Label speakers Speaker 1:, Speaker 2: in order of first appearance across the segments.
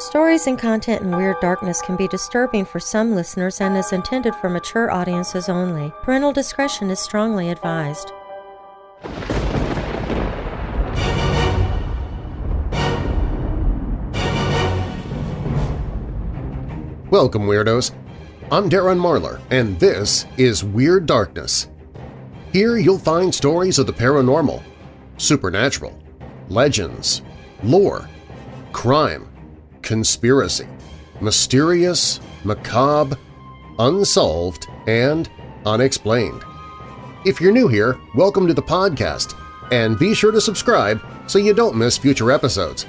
Speaker 1: Stories and content in Weird Darkness can be disturbing for some listeners and is intended for mature audiences only. Parental discretion is strongly advised.
Speaker 2: Welcome, Weirdos! I'm Darren Marlar, and this is Weird Darkness. Here you'll find stories of the paranormal, supernatural, legends, lore, crime, conspiracy, mysterious, macabre, unsolved, and unexplained. If you're new here, welcome to the podcast, and be sure to subscribe so you don't miss future episodes.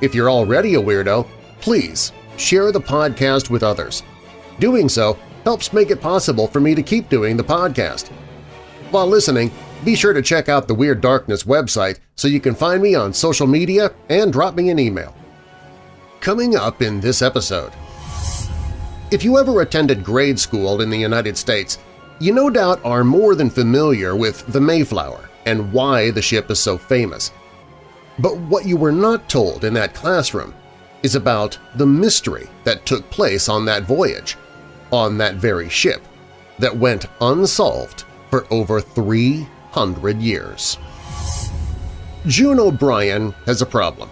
Speaker 2: If you're already a weirdo, please share the podcast with others. Doing so helps make it possible for me to keep doing the podcast. While listening, be sure to check out the Weird Darkness website so you can find me on social media and drop me an email. Coming up in this episode… If you ever attended grade school in the United States, you no doubt are more than familiar with the Mayflower and why the ship is so famous. But what you were not told in that classroom is about the mystery that took place on that voyage, on that very ship, that went unsolved for over 300 years. June O'Brien has a problem.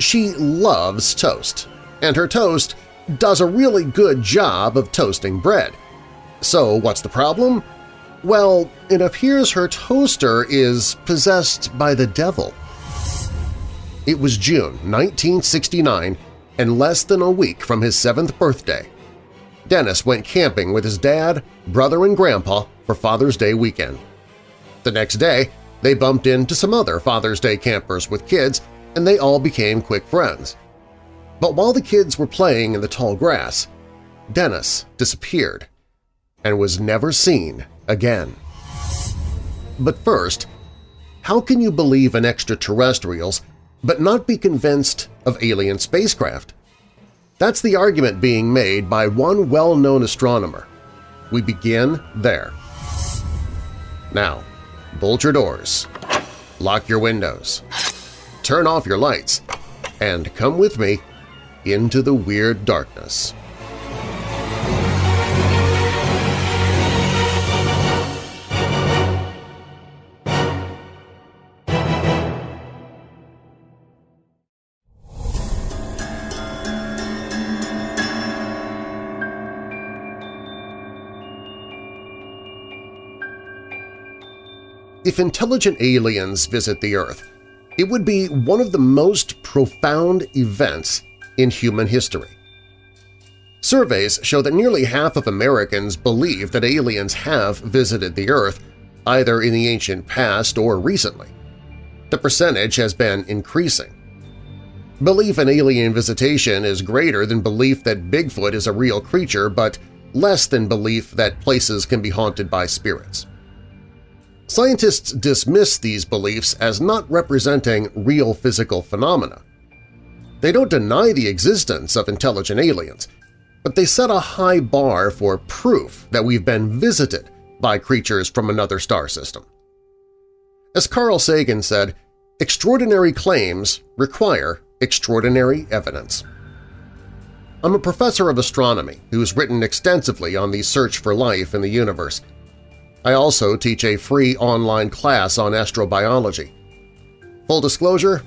Speaker 2: She loves toast, and her toast does a really good job of toasting bread. So what's the problem? Well, it appears her toaster is possessed by the devil. It was June 1969 and less than a week from his seventh birthday. Dennis went camping with his dad, brother, and grandpa for Father's Day weekend. The next day, they bumped into some other Father's Day campers with kids and they all became quick friends. But while the kids were playing in the tall grass, Dennis disappeared and was never seen again. But first, how can you believe in extraterrestrials but not be convinced of alien spacecraft? That's the argument being made by one well-known astronomer. We begin there. Now, bolt your doors, lock your windows, turn off your lights, and come with me into the Weird Darkness. If intelligent aliens visit the Earth, it would be one of the most profound events in human history. Surveys show that nearly half of Americans believe that aliens have visited the Earth, either in the ancient past or recently. The percentage has been increasing. Belief in alien visitation is greater than belief that Bigfoot is a real creature but less than belief that places can be haunted by spirits. Scientists dismiss these beliefs as not representing real physical phenomena. They don't deny the existence of intelligent aliens, but they set a high bar for proof that we've been visited by creatures from another star system. As Carl Sagan said, extraordinary claims require extraordinary evidence. I'm a professor of astronomy who's written extensively on the search for life in the universe, I also teach a free online class on astrobiology. Full disclosure,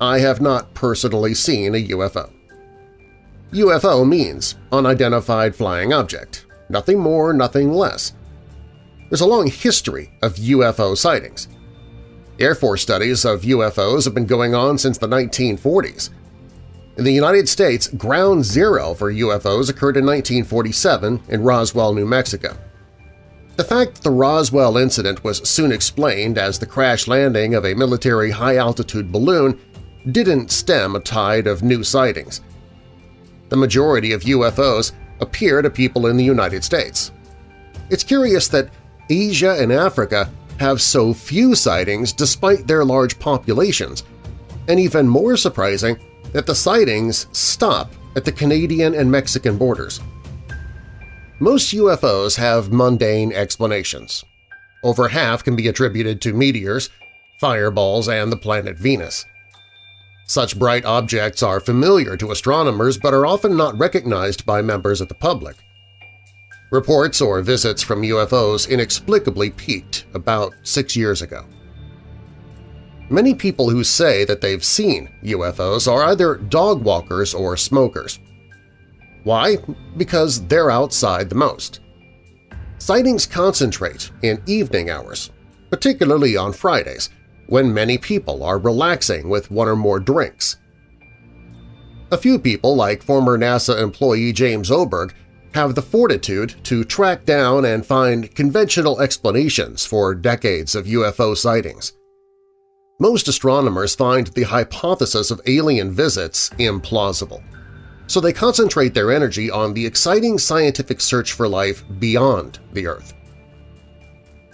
Speaker 2: I have not personally seen a UFO. UFO means Unidentified Flying Object, nothing more, nothing less. There's a long history of UFO sightings. Air Force studies of UFOs have been going on since the 1940s. In the United States, ground zero for UFOs occurred in 1947 in Roswell, New Mexico. The fact that the Roswell incident was soon explained as the crash landing of a military high-altitude balloon didn't stem a tide of new sightings. The majority of UFOs appear to people in the United States. It's curious that Asia and Africa have so few sightings despite their large populations, and even more surprising that the sightings stop at the Canadian and Mexican borders. Most UFOs have mundane explanations. Over half can be attributed to meteors, fireballs, and the planet Venus. Such bright objects are familiar to astronomers but are often not recognized by members of the public. Reports or visits from UFOs inexplicably peaked about six years ago. Many people who say that they've seen UFOs are either dog walkers or smokers. Why? Because they're outside the most. Sightings concentrate in evening hours, particularly on Fridays, when many people are relaxing with one or more drinks. A few people, like former NASA employee James Oberg, have the fortitude to track down and find conventional explanations for decades of UFO sightings. Most astronomers find the hypothesis of alien visits implausible, so they concentrate their energy on the exciting scientific search for life beyond the Earth.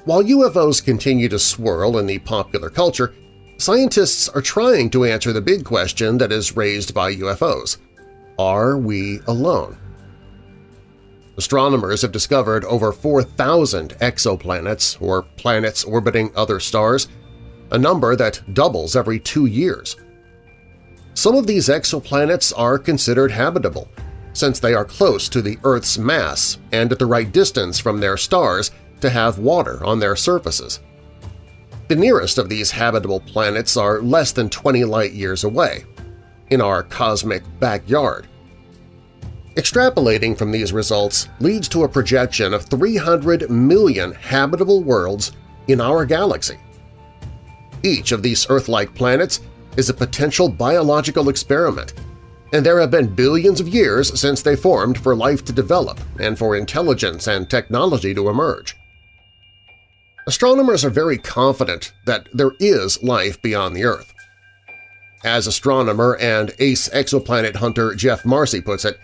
Speaker 2: While UFOs continue to swirl in the popular culture, scientists are trying to answer the big question that is raised by UFOs. Are we alone? Astronomers have discovered over 4,000 exoplanets, or planets orbiting other stars, a number that doubles every two years. Some of these exoplanets are considered habitable, since they are close to the Earth's mass and at the right distance from their stars to have water on their surfaces. The nearest of these habitable planets are less than 20 light-years away, in our cosmic backyard. Extrapolating from these results leads to a projection of 300 million habitable worlds in our galaxy. Each of these Earth-like planets is a potential biological experiment, and there have been billions of years since they formed for life to develop and for intelligence and technology to emerge. Astronomers are very confident that there is life beyond the Earth. As astronomer and ace exoplanet hunter Geoff Marcy puts it,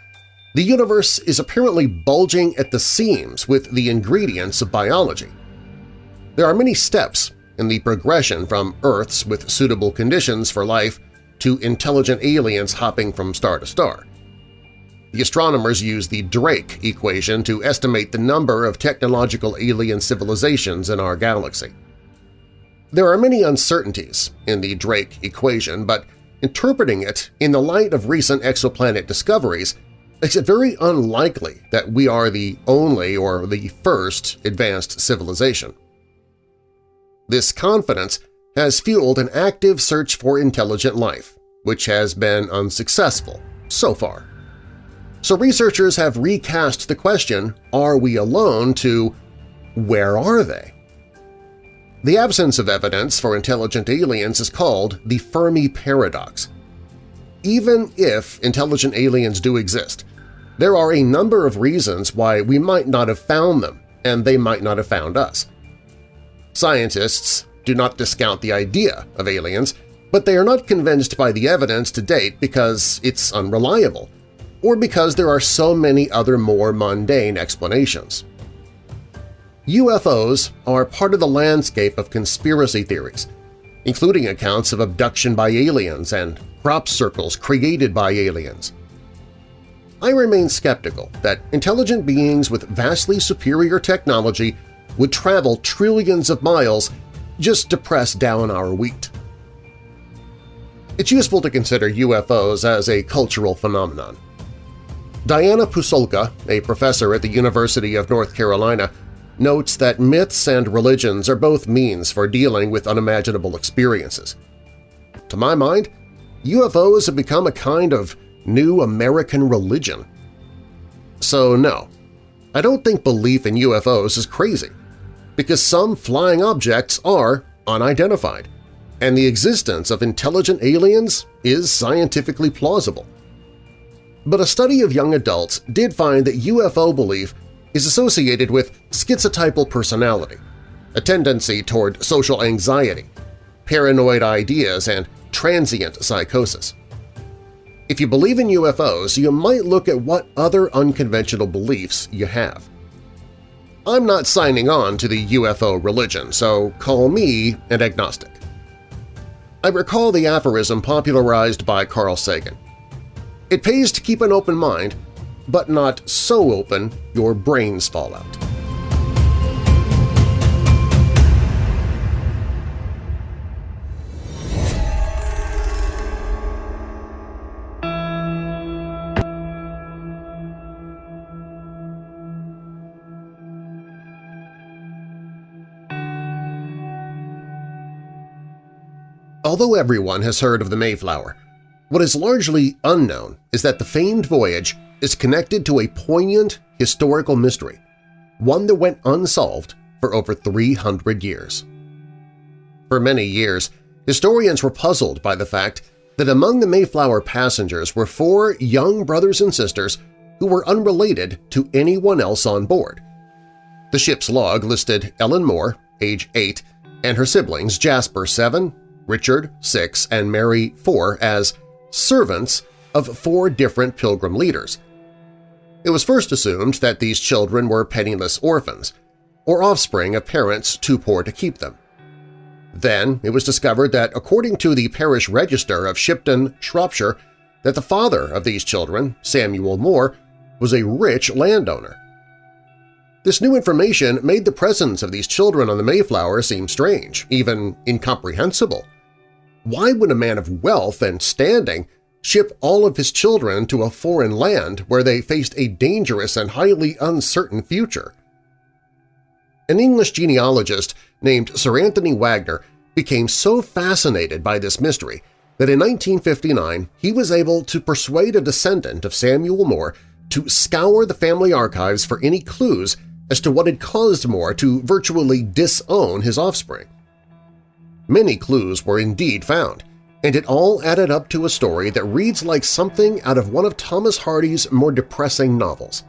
Speaker 2: the universe is apparently bulging at the seams with the ingredients of biology. There are many steps in the progression from Earths with suitable conditions for life to intelligent aliens hopping from star to star. The astronomers use the Drake equation to estimate the number of technological alien civilizations in our galaxy. There are many uncertainties in the Drake equation, but interpreting it in the light of recent exoplanet discoveries makes it very unlikely that we are the only or the first advanced civilization. This confidence has fueled an active search for intelligent life, which has been unsuccessful so far. So researchers have recast the question, are we alone, to where are they? The absence of evidence for intelligent aliens is called the Fermi paradox. Even if intelligent aliens do exist, there are a number of reasons why we might not have found them and they might not have found us. Scientists do not discount the idea of aliens, but they are not convinced by the evidence to date because it's unreliable or because there are so many other more mundane explanations. UFOs are part of the landscape of conspiracy theories, including accounts of abduction by aliens and crop circles created by aliens. I remain skeptical that intelligent beings with vastly superior technology would travel trillions of miles just to press down our wheat. It's useful to consider UFOs as a cultural phenomenon. Diana Pasulka, a professor at the University of North Carolina, notes that myths and religions are both means for dealing with unimaginable experiences. To my mind, UFOs have become a kind of new American religion. So no, I don't think belief in UFOs is crazy, because some flying objects are unidentified, and the existence of intelligent aliens is scientifically plausible. But a study of young adults did find that UFO belief is associated with schizotypal personality, a tendency toward social anxiety, paranoid ideas, and transient psychosis. If you believe in UFOs, you might look at what other unconventional beliefs you have. I'm not signing on to the UFO religion, so call me an agnostic. I recall the aphorism popularized by Carl Sagan – it pays to keep an open mind, but not so open your brains fall out. Although everyone has heard of the Mayflower, what is largely unknown is that the famed voyage is connected to a poignant historical mystery, one that went unsolved for over 300 years. For many years, historians were puzzled by the fact that among the Mayflower passengers were four young brothers and sisters who were unrelated to anyone else on board. The ship's log listed Ellen Moore, age 8, and her siblings Jasper 7, Richard 6, and Mary 4 as servants of four different pilgrim leaders. It was first assumed that these children were penniless orphans, or offspring of parents too poor to keep them. Then it was discovered that according to the parish register of Shipton, Shropshire, that the father of these children, Samuel Moore, was a rich landowner. This new information made the presence of these children on the Mayflower seem strange, even incomprehensible. Why would a man of wealth and standing ship all of his children to a foreign land where they faced a dangerous and highly uncertain future? An English genealogist named Sir Anthony Wagner became so fascinated by this mystery that in 1959 he was able to persuade a descendant of Samuel Moore to scour the family archives for any clues as to what had caused Moore to virtually disown his offspring. Many clues were indeed found, and it all added up to a story that reads like something out of one of Thomas Hardy's more depressing novels.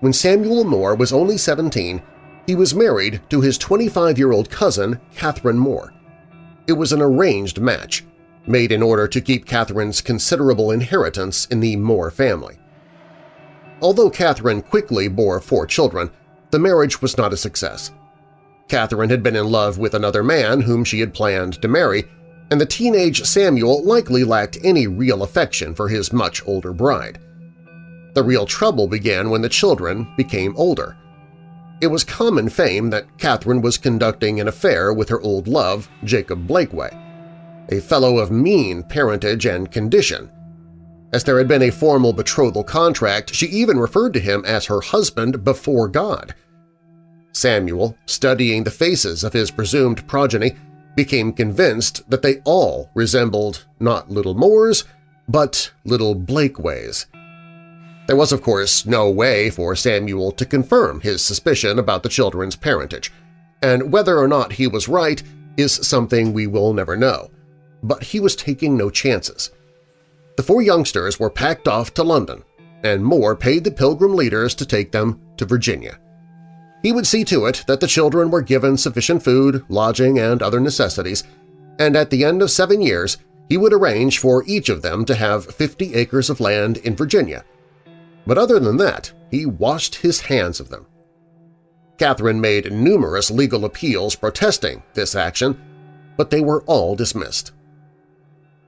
Speaker 2: When Samuel Moore was only 17, he was married to his 25-year-old cousin, Catherine Moore. It was an arranged match, made in order to keep Catherine's considerable inheritance in the Moore family. Although Catherine quickly bore four children, the marriage was not a success. Catherine had been in love with another man whom she had planned to marry, and the teenage Samuel likely lacked any real affection for his much older bride. The real trouble began when the children became older. It was common fame that Catherine was conducting an affair with her old love, Jacob Blakeway, a fellow of mean parentage and condition as there had been a formal betrothal contract, she even referred to him as her husband before God. Samuel, studying the faces of his presumed progeny, became convinced that they all resembled not little Moores, but little Blakeways. There was, of course, no way for Samuel to confirm his suspicion about the children's parentage, and whether or not he was right is something we will never know. But he was taking no chances. The four youngsters were packed off to London, and Moore paid the Pilgrim leaders to take them to Virginia. He would see to it that the children were given sufficient food, lodging, and other necessities, and at the end of seven years he would arrange for each of them to have 50 acres of land in Virginia. But other than that, he washed his hands of them. Catherine made numerous legal appeals protesting this action, but they were all dismissed.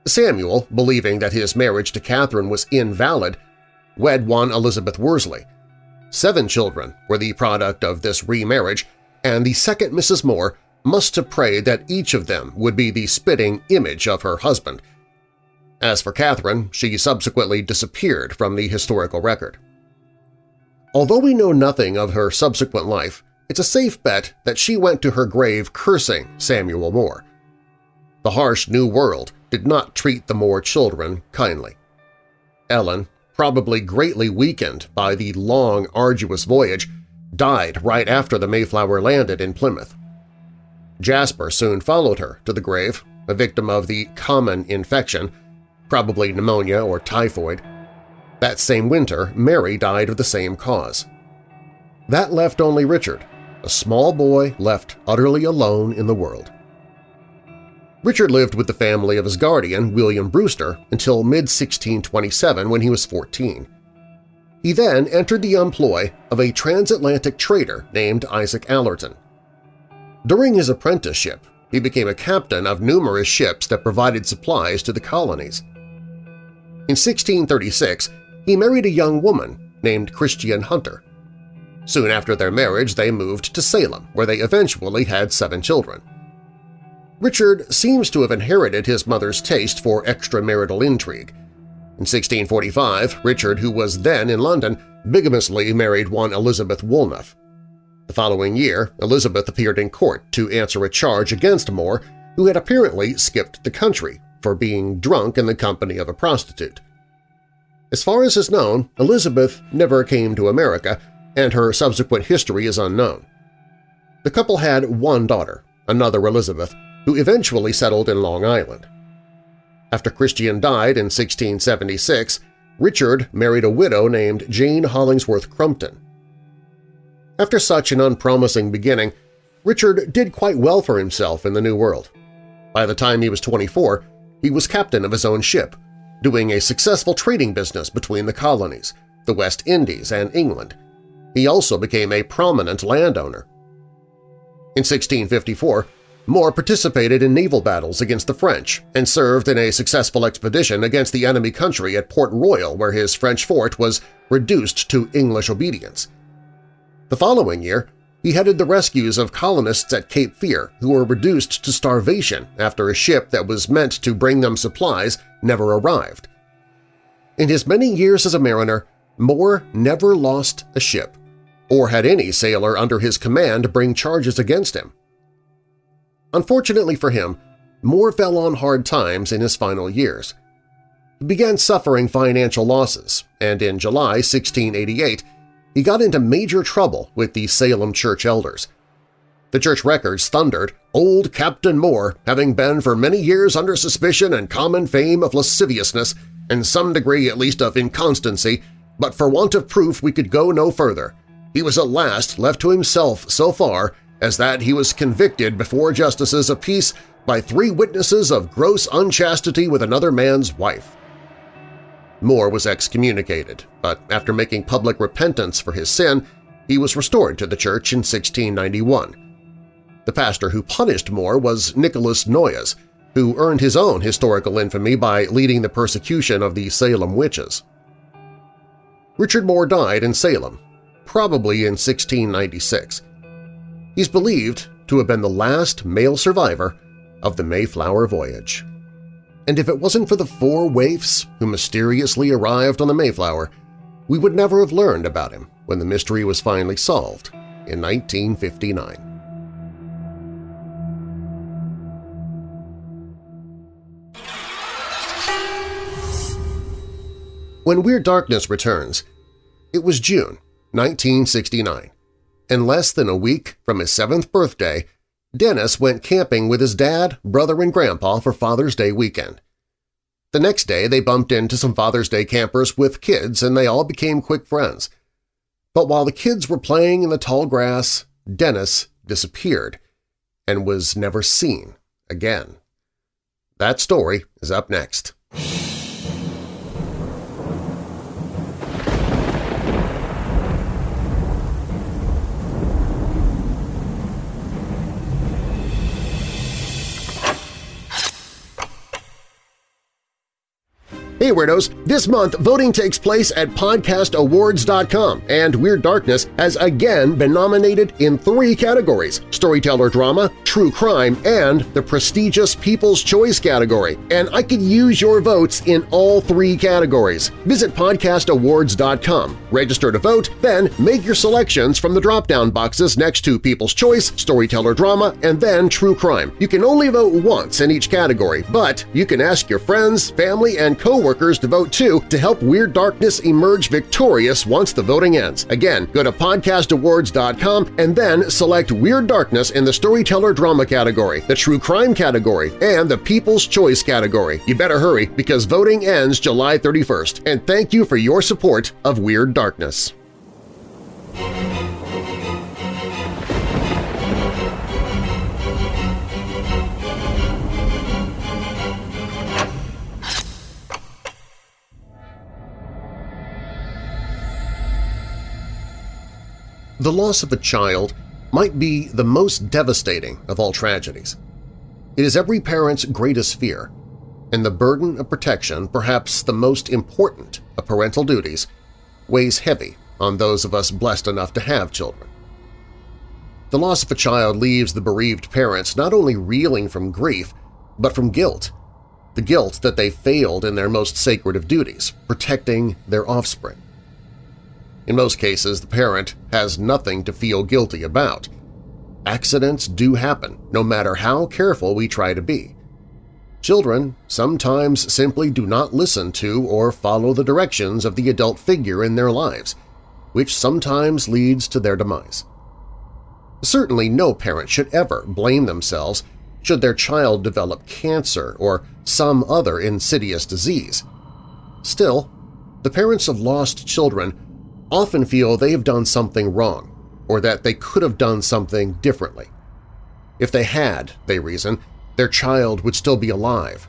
Speaker 2: Samuel, believing that his marriage to Catherine was invalid, wed one Elizabeth Worsley. Seven children were the product of this remarriage, and the second Mrs. Moore must have prayed that each of them would be the spitting image of her husband. As for Catherine, she subsequently disappeared from the historical record. Although we know nothing of her subsequent life, it's a safe bet that she went to her grave cursing Samuel Moore. The harsh New World did not treat the Moore children kindly. Ellen, probably greatly weakened by the long, arduous voyage, died right after the Mayflower landed in Plymouth. Jasper soon followed her to the grave, a victim of the common infection, probably pneumonia or typhoid. That same winter, Mary died of the same cause. That left only Richard, a small boy left utterly alone in the world. Richard lived with the family of his guardian, William Brewster, until mid-1627 when he was 14. He then entered the employ of a transatlantic trader named Isaac Allerton. During his apprenticeship, he became a captain of numerous ships that provided supplies to the colonies. In 1636, he married a young woman named Christian Hunter. Soon after their marriage, they moved to Salem, where they eventually had seven children. Richard seems to have inherited his mother's taste for extramarital intrigue. In 1645, Richard, who was then in London, bigamously married one Elizabeth Woolnough. The following year, Elizabeth appeared in court to answer a charge against Moore, who had apparently skipped the country for being drunk in the company of a prostitute. As far as is known, Elizabeth never came to America, and her subsequent history is unknown. The couple had one daughter, another Elizabeth, who eventually settled in Long Island. After Christian died in 1676, Richard married a widow named Jane Hollingsworth Crumpton. After such an unpromising beginning, Richard did quite well for himself in the New World. By the time he was 24, he was captain of his own ship, doing a successful trading business between the colonies, the West Indies, and England. He also became a prominent landowner. In 1654, Moore participated in naval battles against the French and served in a successful expedition against the enemy country at Port Royal where his French fort was reduced to English obedience. The following year, he headed the rescues of colonists at Cape Fear who were reduced to starvation after a ship that was meant to bring them supplies never arrived. In his many years as a mariner, Moore never lost a ship, or had any sailor under his command bring charges against him. Unfortunately for him, Moore fell on hard times in his final years. He began suffering financial losses, and in July 1688 he got into major trouble with the Salem church elders. The church records thundered, Old Captain Moore, having been for many years under suspicion and common fame of lasciviousness, and some degree at least of inconstancy, but for want of proof we could go no further. He was at last left to himself so far as that he was convicted before justices of peace by three witnesses of gross unchastity with another man's wife. Moore was excommunicated, but after making public repentance for his sin, he was restored to the church in 1691. The pastor who punished Moore was Nicholas Noyes, who earned his own historical infamy by leading the persecution of the Salem witches. Richard Moore died in Salem, probably in 1696. He's believed to have been the last male survivor of the Mayflower voyage and if it wasn't for the four waifs who mysteriously arrived on the Mayflower, we would never have learned about him when the mystery was finally solved in 1959. When Weird Darkness returns, it was June 1969, and less than a week from his seventh birthday, Dennis went camping with his dad, brother, and grandpa for Father's Day weekend. The next day they bumped into some Father's Day campers with kids and they all became quick friends. But while the kids were playing in the tall grass, Dennis disappeared and was never seen again. That story is up next. Hey Weirdos! This month, voting takes place at podcastawards.com, and Weird Darkness has again been nominated in three categories – Storyteller Drama, True Crime, and the prestigious People's Choice category. And I could use your votes in all three categories. Visit podcastawards.com, register to vote, then make your selections from the drop-down boxes next to People's Choice, Storyteller Drama, and then True Crime. You can only vote once in each category, but you can ask your friends, family, and coworkers workers to vote too to help Weird Darkness emerge victorious once the voting ends. Again, go to podcastawards.com and then select Weird Darkness in the Storyteller Drama category, the True Crime category, and the People's Choice category. You better hurry because voting ends July 31st. And thank you for your support of Weird Darkness. The loss of a child might be the most devastating of all tragedies. It is every parent's greatest fear, and the burden of protection, perhaps the most important of parental duties, weighs heavy on those of us blessed enough to have children. The loss of a child leaves the bereaved parents not only reeling from grief, but from guilt, the guilt that they failed in their most sacred of duties, protecting their offspring. In most cases, the parent has nothing to feel guilty about. Accidents do happen, no matter how careful we try to be. Children sometimes simply do not listen to or follow the directions of the adult figure in their lives, which sometimes leads to their demise. Certainly no parent should ever blame themselves should their child develop cancer or some other insidious disease. Still, the parents of lost children often feel they have done something wrong or that they could have done something differently. If they had, they reason, their child would still be alive.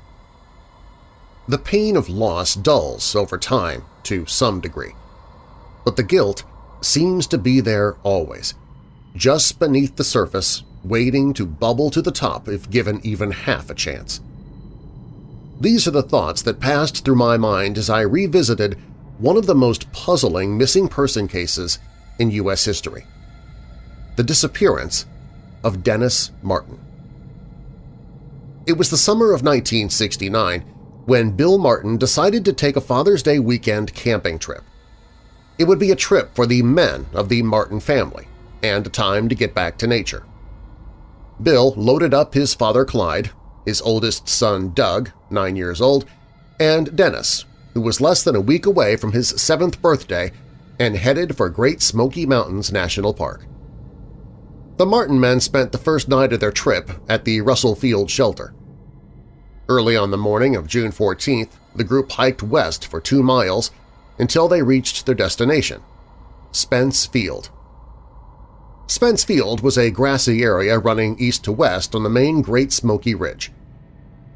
Speaker 2: The pain of loss dulls over time to some degree, but the guilt seems to be there always, just beneath the surface, waiting to bubble to the top if given even half a chance. These are the thoughts that passed through my mind as I revisited one of the most puzzling missing person cases in U.S. history – the disappearance of Dennis Martin. It was the summer of 1969 when Bill Martin decided to take a Father's Day weekend camping trip. It would be a trip for the men of the Martin family and a time to get back to nature. Bill loaded up his father Clyde, his oldest son Doug, nine years old, and Dennis, who was less than a week away from his seventh birthday and headed for Great Smoky Mountains National Park. The Martin men spent the first night of their trip at the Russell Field shelter. Early on the morning of June 14th, the group hiked west for two miles until they reached their destination, Spence Field. Spence Field was a grassy area running east to west on the main Great Smoky Ridge.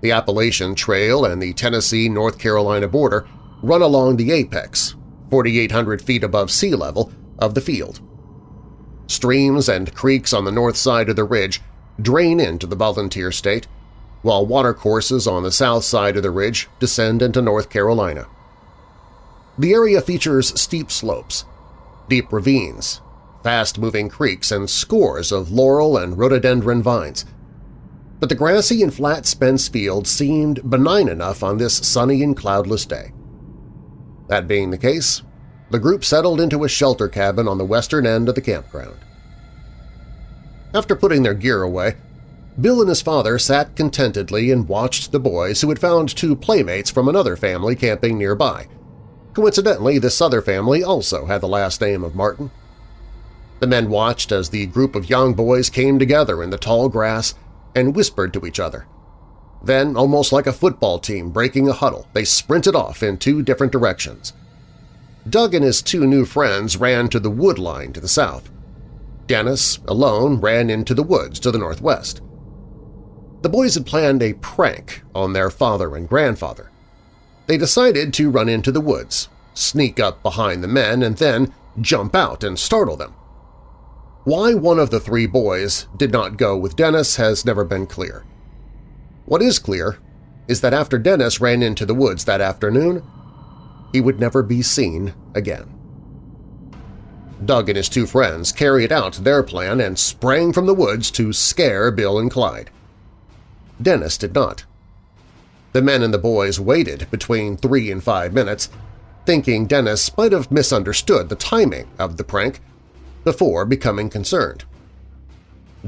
Speaker 2: The Appalachian Trail and the Tennessee-North Carolina border run along the apex, 4,800 feet above sea level, of the field. Streams and creeks on the north side of the ridge drain into the Volunteer State, while watercourses on the south side of the ridge descend into North Carolina. The area features steep slopes, deep ravines, fast-moving creeks, and scores of laurel and rhododendron vines. But the grassy and flat Spence Field seemed benign enough on this sunny and cloudless day. That being the case, the group settled into a shelter cabin on the western end of the campground. After putting their gear away, Bill and his father sat contentedly and watched the boys who had found two playmates from another family camping nearby. Coincidentally, this other family also had the last name of Martin. The men watched as the group of young boys came together in the tall grass and whispered to each other. Then, almost like a football team breaking a huddle, they sprinted off in two different directions. Doug and his two new friends ran to the wood line to the south. Dennis, alone, ran into the woods to the northwest. The boys had planned a prank on their father and grandfather. They decided to run into the woods, sneak up behind the men, and then jump out and startle them. Why one of the three boys did not go with Dennis has never been clear. What is clear is that after Dennis ran into the woods that afternoon, he would never be seen again. Doug and his two friends carried out their plan and sprang from the woods to scare Bill and Clyde. Dennis did not. The men and the boys waited between three and five minutes, thinking Dennis might have misunderstood the timing of the prank before becoming concerned.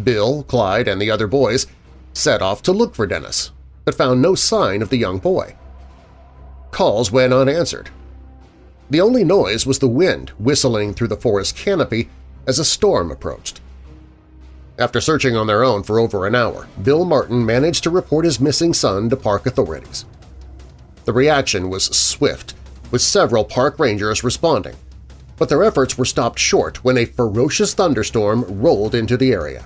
Speaker 2: Bill, Clyde, and the other boys set off to look for Dennis, but found no sign of the young boy. Calls went unanswered. The only noise was the wind whistling through the forest canopy as a storm approached. After searching on their own for over an hour, Bill Martin managed to report his missing son to park authorities. The reaction was swift, with several park rangers responding, but their efforts were stopped short when a ferocious thunderstorm rolled into the area.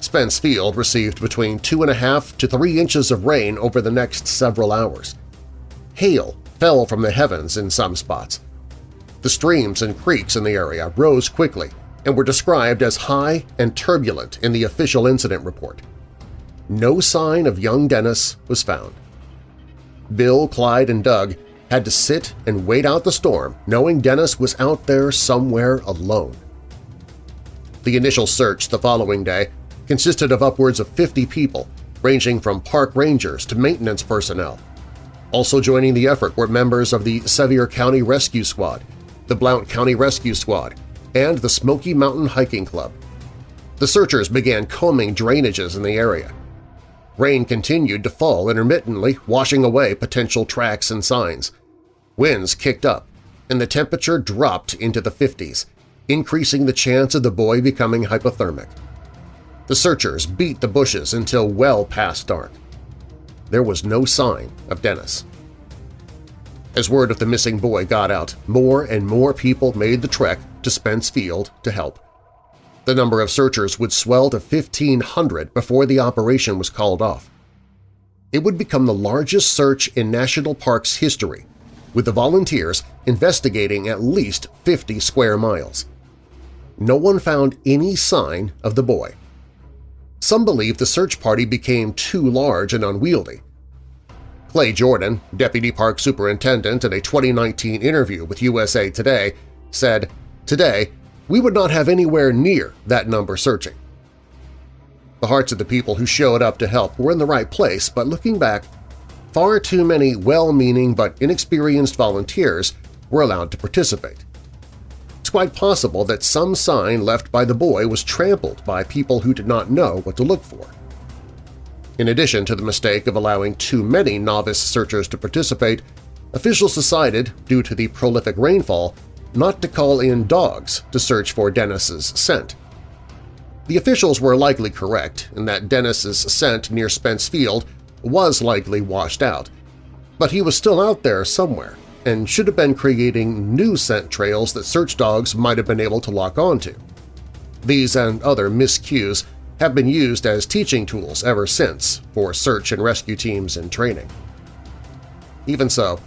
Speaker 2: Spence Field received between two and a half to three inches of rain over the next several hours. Hail fell from the heavens in some spots. The streams and creeks in the area rose quickly and were described as high and turbulent in the official incident report. No sign of young Dennis was found. Bill, Clyde, and Doug had to sit and wait out the storm knowing Dennis was out there somewhere alone. The initial search the following day consisted of upwards of 50 people, ranging from park rangers to maintenance personnel, also joining the effort were members of the Sevier County Rescue Squad, the Blount County Rescue Squad, and the Smoky Mountain Hiking Club. the searchers began combing drainages in the area. Rain continued to fall intermittently, washing away potential tracks and signs. Winds kicked up, and the temperature dropped into the 50s, increasing the chance of the boy becoming hypothermic. The searchers beat the bushes until well past dark. There was no sign of Dennis. As word of the missing boy got out, more and more people made the trek to Spence Field to help. The number of searchers would swell to 1,500 before the operation was called off. It would become the largest search in National Park's history, with the volunteers investigating at least 50 square miles. No one found any sign of the boy. Some believe the search party became too large and unwieldy. Clay Jordan, Deputy Park Superintendent in a 2019 interview with USA Today, said, Today, we would not have anywhere near that number searching. The hearts of the people who showed up to help were in the right place, but looking back, far too many well-meaning but inexperienced volunteers were allowed to participate. It's quite possible that some sign left by the boy was trampled by people who did not know what to look for. In addition to the mistake of allowing too many novice searchers to participate, officials decided, due to the prolific rainfall, not to call in dogs to search for Dennis's scent. The officials were likely correct in that Dennis's scent near Spence Field was likely washed out, but he was still out there somewhere and should have been creating new scent trails that search dogs might have been able to lock onto. These and other miscues have been used as teaching tools ever since for search and rescue teams in training. Even so,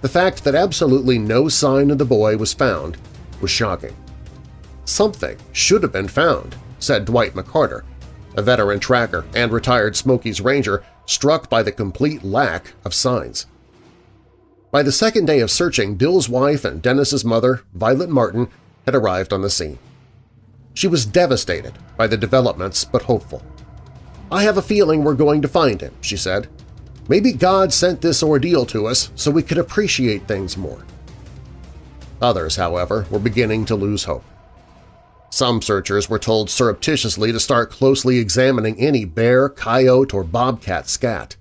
Speaker 2: the fact that absolutely no sign of the boy was found was shocking. Something should have been found, said Dwight McCarter, a veteran tracker and retired Smokies ranger struck by the complete lack of signs. By the second day of searching, Bill's wife and Dennis's mother, Violet Martin, had arrived on the scene. She was devastated by the developments but hopeful. I have a feeling we're going to find him, she said. Maybe God sent this ordeal to us so we could appreciate things more. Others, however, were beginning to lose hope. Some searchers were told surreptitiously to start closely examining any bear, coyote, or bobcat scat.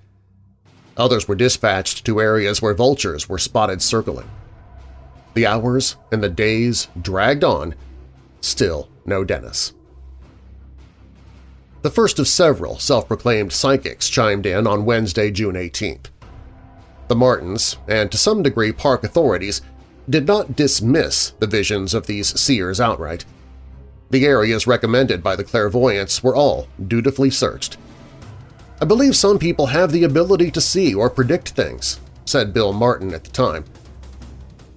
Speaker 2: Others were dispatched to areas where vultures were spotted circling. The hours and the days dragged on, still no Dennis. The first of several self-proclaimed psychics chimed in on Wednesday, June 18th. The Martins, and to some degree park authorities, did not dismiss the visions of these seers outright. The areas recommended by the clairvoyants were all dutifully searched. I believe some people have the ability to see or predict things, said Bill Martin at the time.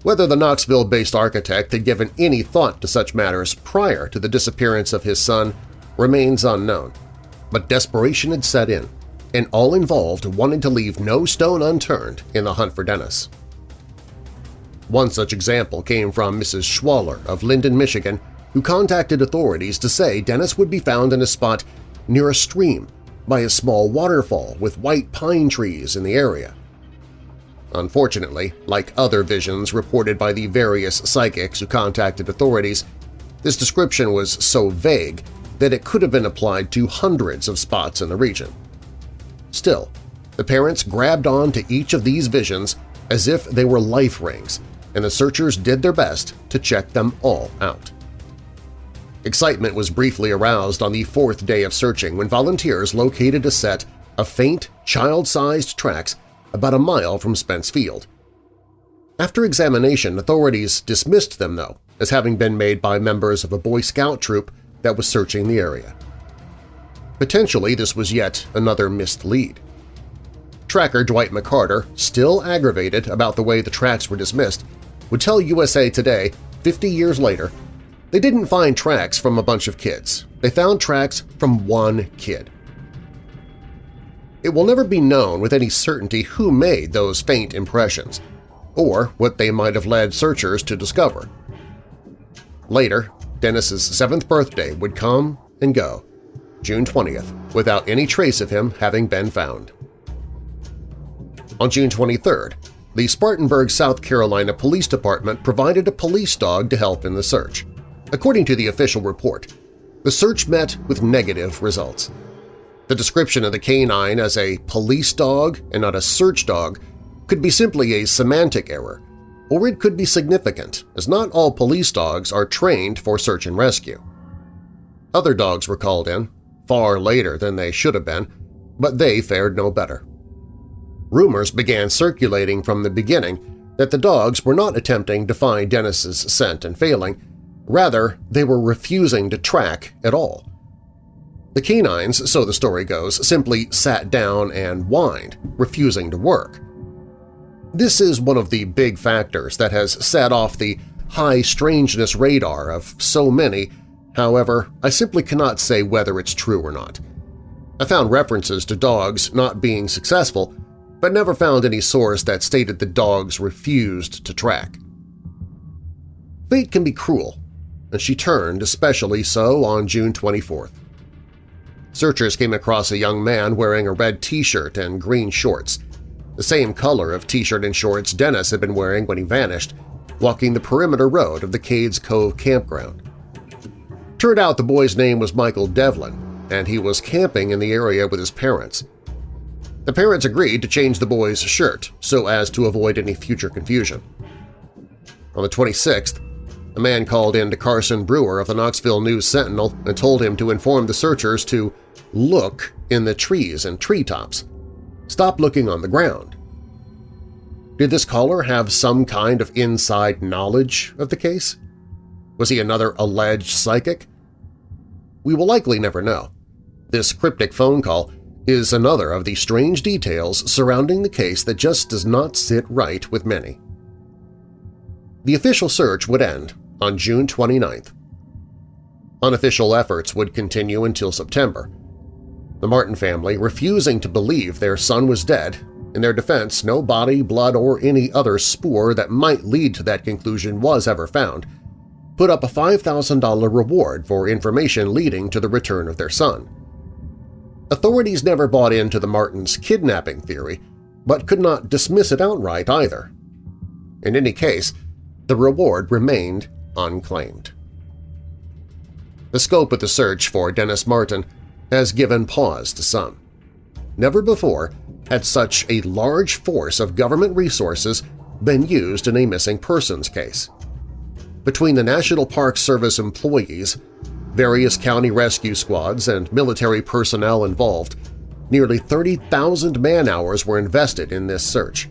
Speaker 2: Whether the Knoxville-based architect had given any thought to such matters prior to the disappearance of his son remains unknown, but desperation had set in, and all involved wanted to leave no stone unturned in the hunt for Dennis. One such example came from Mrs. Schwaller of Linden, Michigan, who contacted authorities to say Dennis would be found in a spot near a stream by a small waterfall with white pine trees in the area. Unfortunately, like other visions reported by the various psychics who contacted authorities, this description was so vague that it could have been applied to hundreds of spots in the region. Still, the parents grabbed on to each of these visions as if they were life rings, and the searchers did their best to check them all out. Excitement was briefly aroused on the fourth day of searching when volunteers located a set of faint, child-sized tracks about a mile from Spence Field. After examination, authorities dismissed them, though, as having been made by members of a Boy Scout troop that was searching the area. Potentially, this was yet another missed lead. Tracker Dwight McCarter, still aggravated about the way the tracks were dismissed, would tell USA Today 50 years later they didn't find tracks from a bunch of kids. They found tracks from one kid. It will never be known with any certainty who made those faint impressions, or what they might have led searchers to discover. Later, Dennis's seventh birthday would come and go, June 20th, without any trace of him having been found. On June 23rd, the Spartanburg, South Carolina Police Department provided a police dog to help in the search. According to the official report, The search met with negative results. The description of the canine as a police dog and not a search dog could be simply a semantic error, or it could be significant, as not all police dogs are trained for search and rescue. Other dogs were called in, far later than they should have been, but they fared no better. Rumors began circulating from the beginning that the dogs were not attempting to find Dennis's scent and failing, rather they were refusing to track at all. The canines, so the story goes, simply sat down and whined, refusing to work. This is one of the big factors that has set off the high strangeness radar of so many, however, I simply cannot say whether it's true or not. I found references to dogs not being successful, but never found any source that stated the dogs refused to track. Fate can be cruel, and she turned especially so on June 24th. Searchers came across a young man wearing a red t-shirt and green shorts, the same color of t-shirt and shorts Dennis had been wearing when he vanished, walking the perimeter road of the Cades Cove campground. Turned out the boy's name was Michael Devlin, and he was camping in the area with his parents. The parents agreed to change the boy's shirt so as to avoid any future confusion. On the 26th, a man called in to Carson Brewer of the Knoxville News-Sentinel and told him to inform the searchers to look in the trees and treetops. Stop looking on the ground. Did this caller have some kind of inside knowledge of the case? Was he another alleged psychic? We will likely never know. This cryptic phone call is another of the strange details surrounding the case that just does not sit right with many. The official search would end on June 29th. Unofficial efforts would continue until September, the Martin family refusing to believe their son was dead. In their defense, no body, blood, or any other spoor that might lead to that conclusion was ever found, put up a $5,000 reward for information leading to the return of their son. Authorities never bought into the Martins' kidnapping theory, but could not dismiss it outright either. In any case, the reward remained unclaimed. The scope of the search for Dennis Martin has given pause to some. Never before had such a large force of government resources been used in a missing persons case. Between the National Park Service employees, various county rescue squads, and military personnel involved, nearly 30,000 man-hours were invested in this search.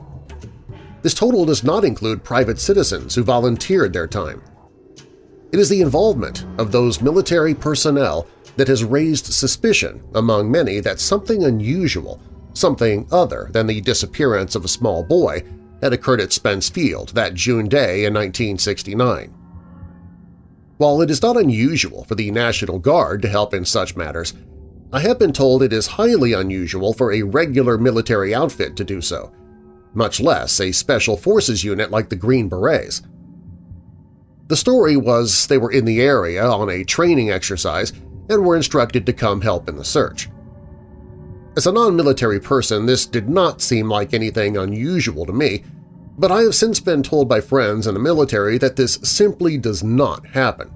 Speaker 2: This total does not include private citizens who volunteered their time. It is the involvement of those military personnel that has raised suspicion among many that something unusual, something other than the disappearance of a small boy, had occurred at Spence Field that June day in 1969. While it is not unusual for the National Guard to help in such matters, I have been told it is highly unusual for a regular military outfit to do so, much less a Special Forces unit like the Green Berets. The story was they were in the area on a training exercise and were instructed to come help in the search. As a non-military person, this did not seem like anything unusual to me, but I have since been told by friends in the military that this simply does not happen.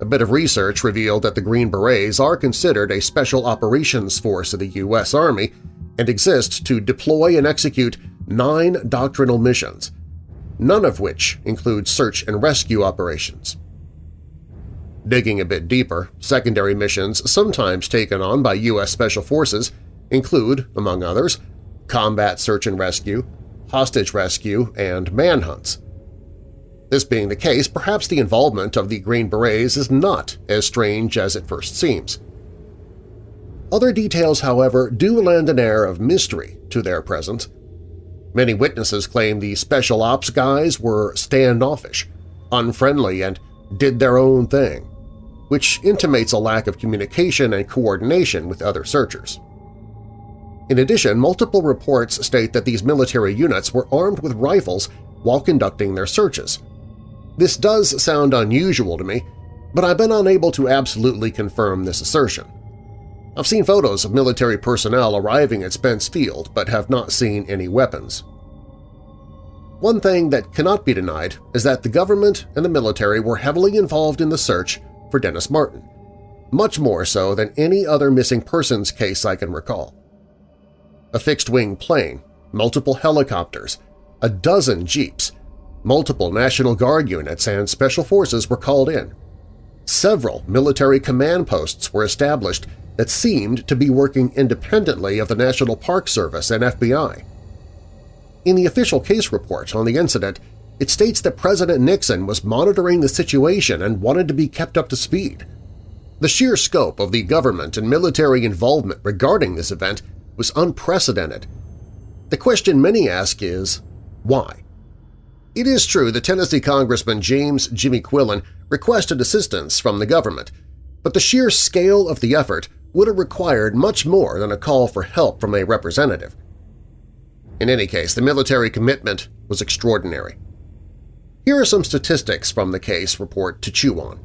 Speaker 2: A bit of research revealed that the Green Berets are considered a special operations force of the U.S. Army and exist to deploy and execute nine doctrinal missions, none of which include search and rescue operations. Digging a bit deeper, secondary missions sometimes taken on by U.S. Special Forces include, among others, combat search and rescue, hostage rescue, and manhunts. This being the case, perhaps the involvement of the Green Berets is not as strange as it first seems. Other details, however, do lend an air of mystery to their presence. Many witnesses claim the Special Ops guys were standoffish, unfriendly, and did their own thing which intimates a lack of communication and coordination with other searchers. In addition, multiple reports state that these military units were armed with rifles while conducting their searches. This does sound unusual to me, but I've been unable to absolutely confirm this assertion. I've seen photos of military personnel arriving at Spence Field but have not seen any weapons. One thing that cannot be denied is that the government and the military were heavily involved in the search for Dennis Martin, much more so than any other missing persons case I can recall. A fixed-wing plane, multiple helicopters, a dozen jeeps, multiple National Guard units and Special Forces were called in. Several military command posts were established that seemed to be working independently of the National Park Service and FBI. In the official case report on the incident, it states that President Nixon was monitoring the situation and wanted to be kept up to speed. The sheer scope of the government and military involvement regarding this event was unprecedented. The question many ask is, why? It is true that Tennessee Congressman James Jimmy Quillen requested assistance from the government, but the sheer scale of the effort would have required much more than a call for help from a representative. In any case, the military commitment was extraordinary. Here are some statistics from the case report to chew on.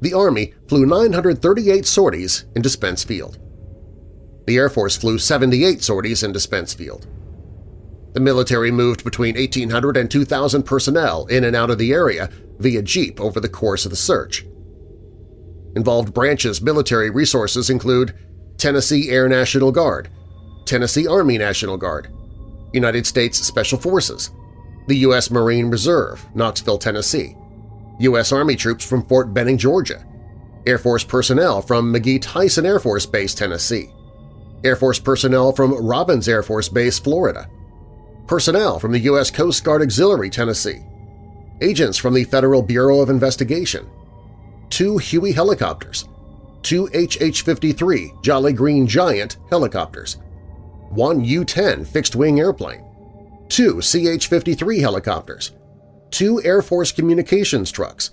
Speaker 2: The Army flew 938 sorties into Spence Field. The Air Force flew 78 sorties into Spence Field. The military moved between 1,800 and 2,000 personnel in and out of the area via jeep over the course of the search. Involved branches military resources include Tennessee Air National Guard, Tennessee Army National Guard, United States Special Forces, the U.S. Marine Reserve, Knoxville, Tennessee, U.S. Army troops from Fort Benning, Georgia, Air Force personnel from McGhee-Tyson Air Force Base, Tennessee, Air Force personnel from Robins Air Force Base, Florida, personnel from the U.S. Coast Guard Auxiliary, Tennessee, agents from the Federal Bureau of Investigation, two Huey helicopters, two HH-53 Jolly Green Giant helicopters, one U-10 fixed-wing airplane, two CH-53 helicopters, two Air Force communications trucks,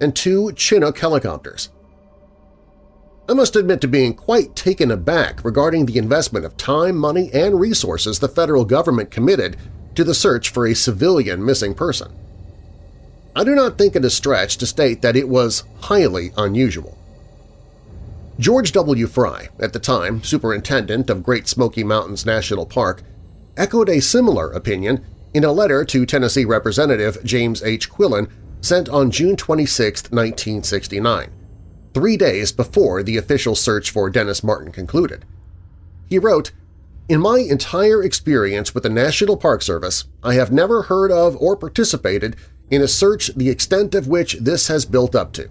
Speaker 2: and two Chinook helicopters. I must admit to being quite taken aback regarding the investment of time, money, and resources the federal government committed to the search for a civilian missing person. I do not think it a stretch to state that it was highly unusual. George W. Fry, at the time superintendent of Great Smoky Mountains National Park, echoed a similar opinion in a letter to Tennessee Representative James H. Quillen sent on June 26, 1969 three days before the official search for Dennis Martin concluded. He wrote, In my entire experience with the National Park Service, I have never heard of or participated in a search the extent of which this has built up to.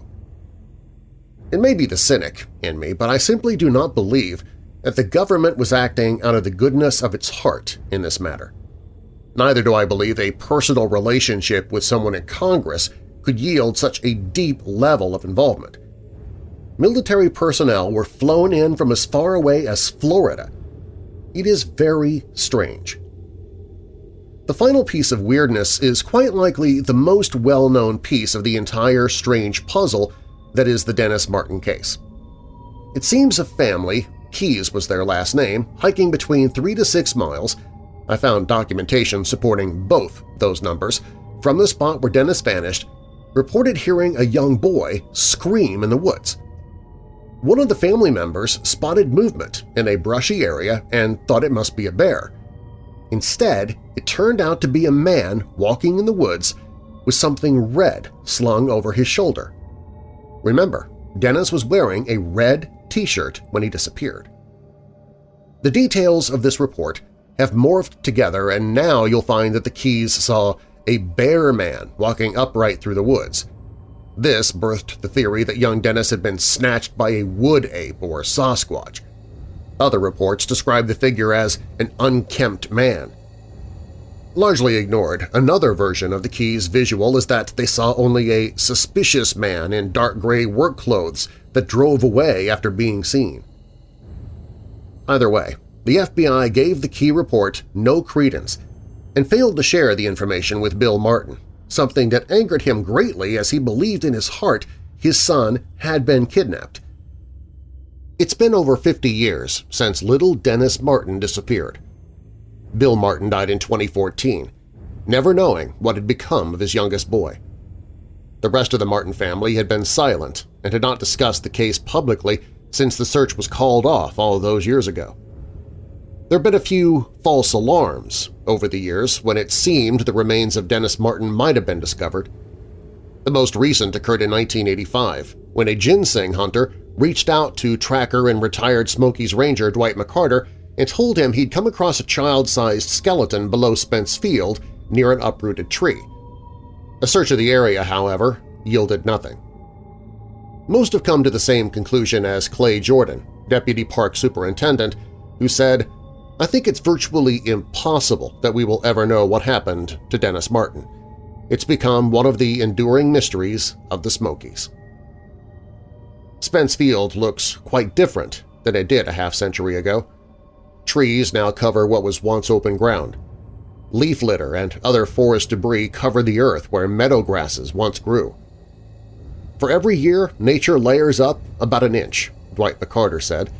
Speaker 2: It may be the cynic in me, but I simply do not believe that the government was acting out of the goodness of its heart in this matter. Neither do I believe a personal relationship with someone in Congress could yield such a deep level of involvement military personnel were flown in from as far away as Florida. It is very strange. The final piece of weirdness is quite likely the most well-known piece of the entire strange puzzle that is the Dennis Martin case. It seems a family, Keys was their last name, hiking between three to six miles – I found documentation supporting both those numbers – from the spot where Dennis vanished, reported hearing a young boy scream in the woods. One of the family members spotted movement in a brushy area and thought it must be a bear. Instead, it turned out to be a man walking in the woods with something red slung over his shoulder. Remember, Dennis was wearing a red t-shirt when he disappeared. The details of this report have morphed together and now you'll find that the Keys saw a bear man walking upright through the woods, this birthed the theory that young Dennis had been snatched by a wood ape or Sasquatch. Other reports describe the figure as an unkempt man. Largely ignored, another version of the Keys' visual is that they saw only a suspicious man in dark gray work clothes that drove away after being seen. Either way, the FBI gave the Key report no credence and failed to share the information with Bill Martin, something that angered him greatly as he believed in his heart his son had been kidnapped. It's been over 50 years since little Dennis Martin disappeared. Bill Martin died in 2014, never knowing what had become of his youngest boy. The rest of the Martin family had been silent and had not discussed the case publicly since the search was called off all those years ago. There have been a few false alarms over the years when it seemed the remains of Dennis Martin might have been discovered. The most recent occurred in 1985, when a ginseng hunter reached out to tracker and retired Smokies ranger Dwight McCarter and told him he'd come across a child-sized skeleton below Spence Field near an uprooted tree. A search of the area, however, yielded nothing. Most have come to the same conclusion as Clay Jordan, deputy park superintendent, who said, I think it's virtually impossible that we will ever know what happened to Dennis Martin. It's become one of the enduring mysteries of the Smokies. Spence Field looks quite different than it did a half-century ago. Trees now cover what was once open ground. Leaf litter and other forest debris cover the earth where meadow grasses once grew. For every year, nature layers up about an inch, Dwight McCarter said,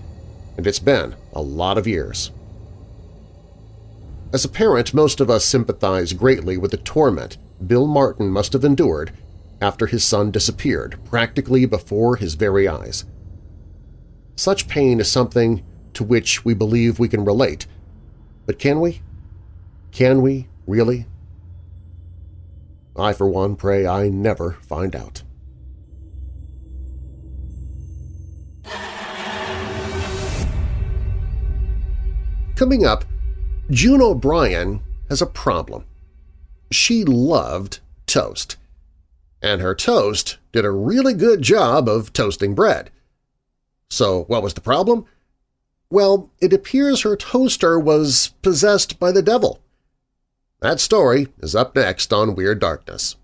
Speaker 2: and it's been a lot of years. As a parent, most of us sympathize greatly with the torment Bill Martin must have endured after his son disappeared practically before his very eyes. Such pain is something to which we believe we can relate, but can we? Can we, really? I, for one, pray I never find out. Coming up, June O'Brien has a problem. She loved toast and her toast did a really good job of toasting bread. So what was the problem? Well, it appears her toaster was possessed by the devil. That story is up next on Weird Darkness.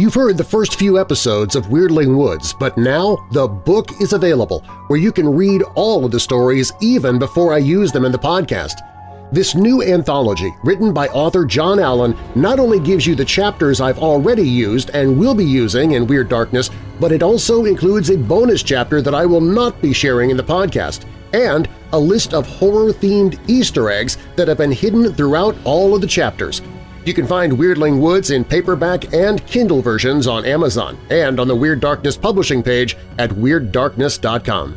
Speaker 2: You've heard the first few episodes of Weirdling Woods, but now the book is available where you can read all of the stories even before I use them in the podcast. This new anthology, written by author John Allen, not only gives you the chapters I've already used and will be using in Weird Darkness, but it also includes a bonus chapter that I will not be sharing in the podcast, and a list of horror-themed Easter eggs that have been hidden throughout all of the chapters. You can find Weirdling Woods in paperback and Kindle versions on Amazon and on the Weird Darkness publishing page at WeirdDarkness.com.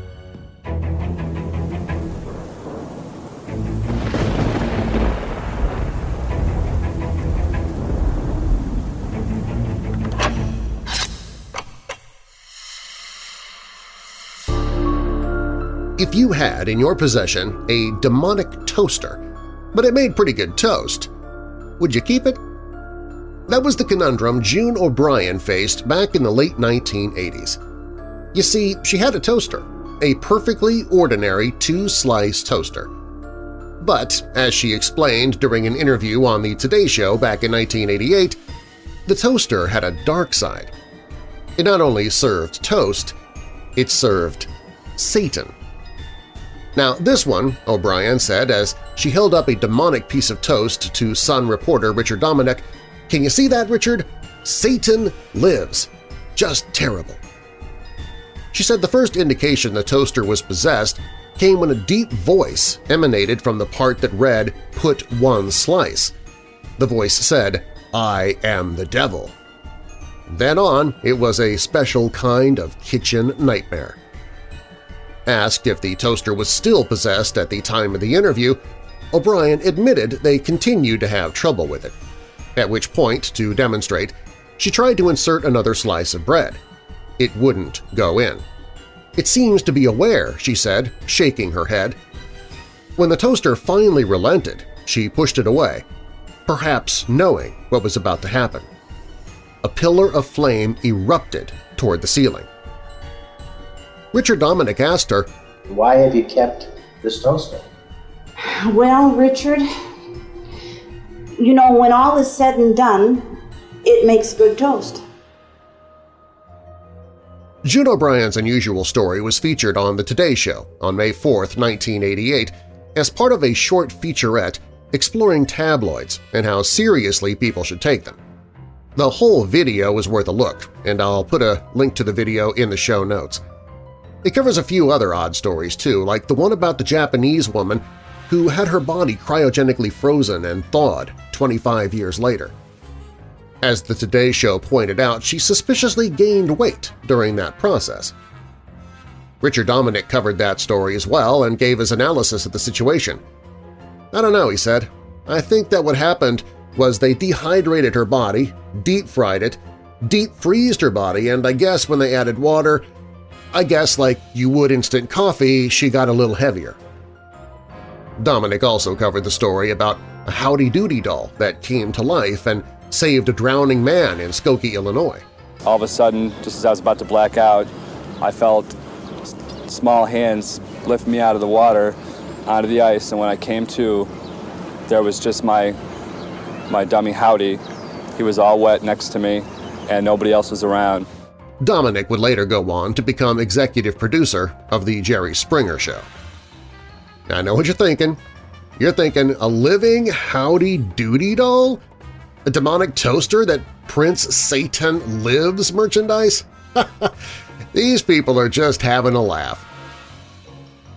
Speaker 2: If you had in your possession a demonic toaster, but it made pretty good toast, would you keep it? That was the conundrum June O'Brien faced back in the late 1980s. You see, she had a toaster, a perfectly ordinary two-slice toaster. But, as she explained during an interview on The Today Show back in 1988, the toaster had a dark side. It not only served toast, it served Satan. Now this one, O'Brien said as she held up a demonic piece of toast to Sun reporter Richard Dominick, can you see that, Richard? Satan lives. Just terrible. She said the first indication the toaster was possessed came when a deep voice emanated from the part that read, Put one slice. The voice said, I am the devil. Then on, it was a special kind of kitchen nightmare. Asked if the toaster was still possessed at the time of the interview, O'Brien admitted they continued to have trouble with it, at which point, to demonstrate, she tried to insert another slice of bread. It wouldn't go in. It seems to be aware, she said, shaking her head. When the toaster finally relented, she pushed it away, perhaps knowing what was about to happen. A pillar of flame erupted toward the ceiling. Richard Dominick asked her,
Speaker 3: Why have you kept this toaster?
Speaker 4: Well, Richard, you know, when all is said and done, it makes good toast.
Speaker 2: June O'Brien's unusual story was featured on The Today Show on May 4, 1988, as part of a short featurette exploring tabloids and how seriously people should take them. The whole video is worth a look, and I'll put a link to the video in the show notes. It covers a few other odd stories, too, like the one about the Japanese woman who had her body cryogenically frozen and thawed 25 years later. As the Today Show pointed out, she suspiciously gained weight during that process. Richard Dominick covered that story as well and gave his analysis of the situation. I don't know, he said. I think that what happened was they dehydrated her body, deep-fried it, deep-freezed her body, and I guess when they added water, I guess like you would instant coffee, she got a little heavier. Dominick also covered the story about a Howdy Doody doll that came to life and saved a drowning man in Skokie, Illinois.
Speaker 5: All of a sudden, just as I was about to black out, I felt small hands lift me out of the water onto the ice, and when I came to, there was just my my dummy Howdy. He was all wet next to me, and nobody else was around.
Speaker 2: Dominick would later go on to become executive producer of The Jerry Springer Show. I know what you're thinking. You're thinking a living Howdy Doody doll? A demonic toaster that prints Satan lives merchandise? These people are just having a laugh.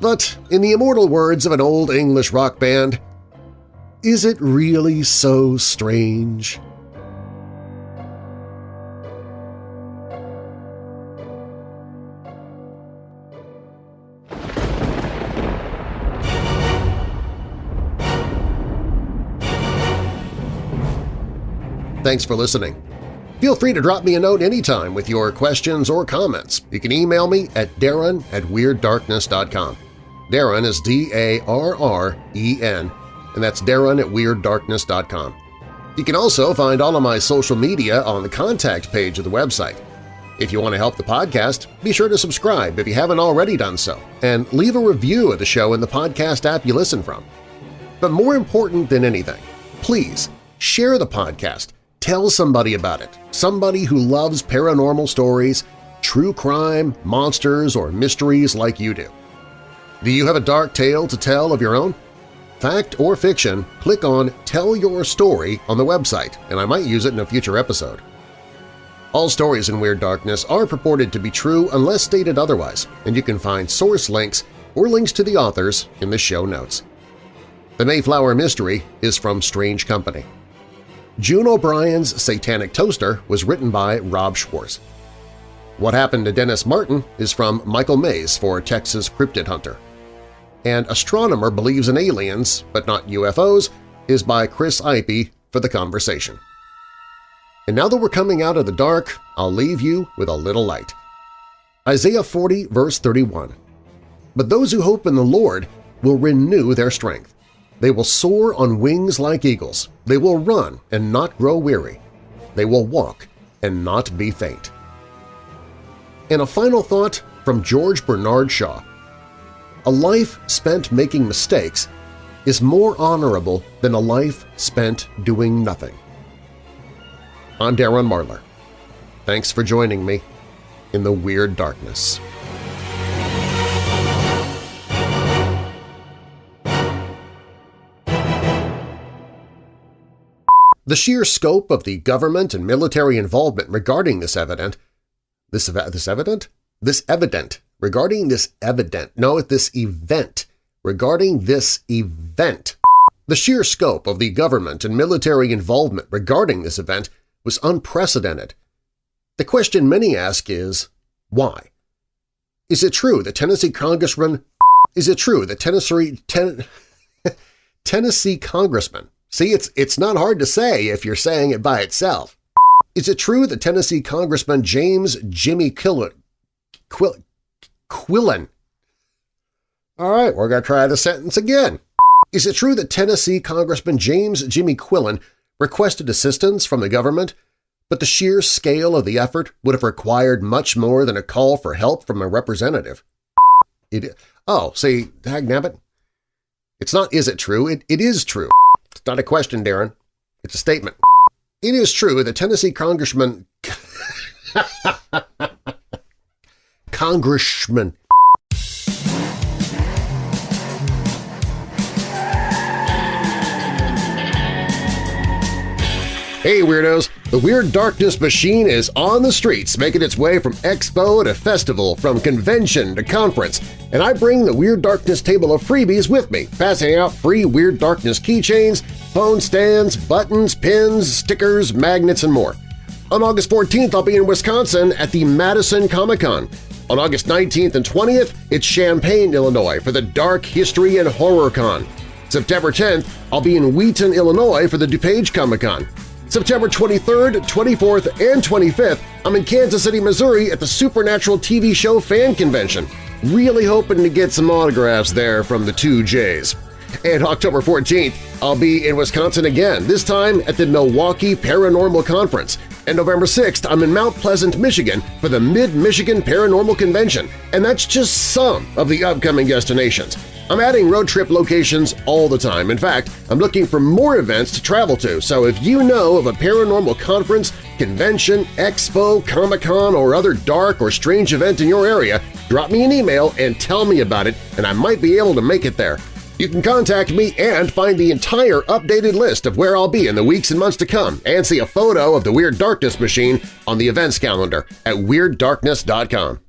Speaker 2: But in the immortal words of an old English rock band, is it really so strange? Thanks for listening. Feel free to drop me a note anytime with your questions or comments. You can email me at darren at WeirdDarkness.com. Darren is D-A-R-R-E-N, and that's Darren at WeirdDarkness.com. You can also find all of my social media on the contact page of the website. If you want to help the podcast, be sure to subscribe if you haven't already done so, and leave a review of the show in the podcast app you listen from. But more important than anything, please share the podcast Tell somebody about it, somebody who loves paranormal stories, true crime, monsters, or mysteries like you do. Do you have a dark tale to tell of your own? Fact or fiction, click on Tell Your Story on the website, and I might use it in a future episode. All stories in Weird Darkness are purported to be true unless stated otherwise, and you can find source links or links to the authors in the show notes. The Mayflower Mystery is from Strange Company. June O'Brien's Satanic Toaster was written by Rob Schwartz. What Happened to Dennis Martin is from Michael Mays for Texas Cryptid Hunter. And Astronomer Believes in Aliens, but not UFOs, is by Chris Impey for The Conversation. And now that we're coming out of the dark, I'll leave you with a little light. Isaiah 40 verse 31 But those who hope in the Lord will renew their strength. They will soar on wings like eagles. They will run and not grow weary. They will walk and not be faint. And a final thought from George Bernard Shaw. A life spent making mistakes is more honorable than a life spent doing nothing. I'm Darren Marlar. Thanks for joining me in the Weird Darkness. The sheer scope of the government and military involvement regarding this evident this, this evident? This evident regarding this evident, no, this event, regarding this event. The sheer scope of the government and military involvement regarding this event was unprecedented. The question many ask is, why? Is it true that Tennessee Congressman is it true that Tennessee, ten, Tennessee Congressman See, it's, it's not hard to say if you're saying it by itself. Is it true that Tennessee Congressman James Jimmy Quill, Quillen all right, we're going to try the sentence again. Is it true that Tennessee Congressman James Jimmy Quillen requested assistance from the government, but the sheer scale of the effort would have required much more than a call for help from a representative? It, oh, see, dagnabbit. It's not is it true, it, it is true. It's not a question, Darren. It's a statement. It is true that Tennessee Congressman Congressman Hey Weirdos! The Weird Darkness machine is on the streets, making its way from expo to festival, from convention to conference, and I bring the Weird Darkness table of freebies with me, passing out free Weird Darkness keychains, phone stands, buttons, pins, stickers, magnets, and more. On August 14th, I'll be in Wisconsin at the Madison Comic-Con. On August 19th and 20th, it's Champaign, Illinois for the Dark History and Horror Con. September 10th, I'll be in Wheaton, Illinois for the DuPage Comic-Con. September 23rd, 24th, and 25th, I'm in Kansas City, Missouri at the Supernatural TV show fan convention. Really hoping to get some autographs there from the two J's. And October 14th, I'll be in Wisconsin again, this time at the Milwaukee Paranormal Conference. And November 6th, I'm in Mount Pleasant, Michigan for the Mid-Michigan Paranormal Convention, and that's just some of the upcoming destinations. I'm adding road trip locations all the time. In fact, I'm looking for more events to travel to, so if you know of a paranormal conference, convention, expo, Comic-Con, or other dark or strange event in your area, drop me an email and tell me about it, and I might be able to make it there. You can contact me and find the entire updated list of where I'll be in the weeks and months to come and see a photo of the Weird Darkness machine on the events calendar at WeirdDarkness.com.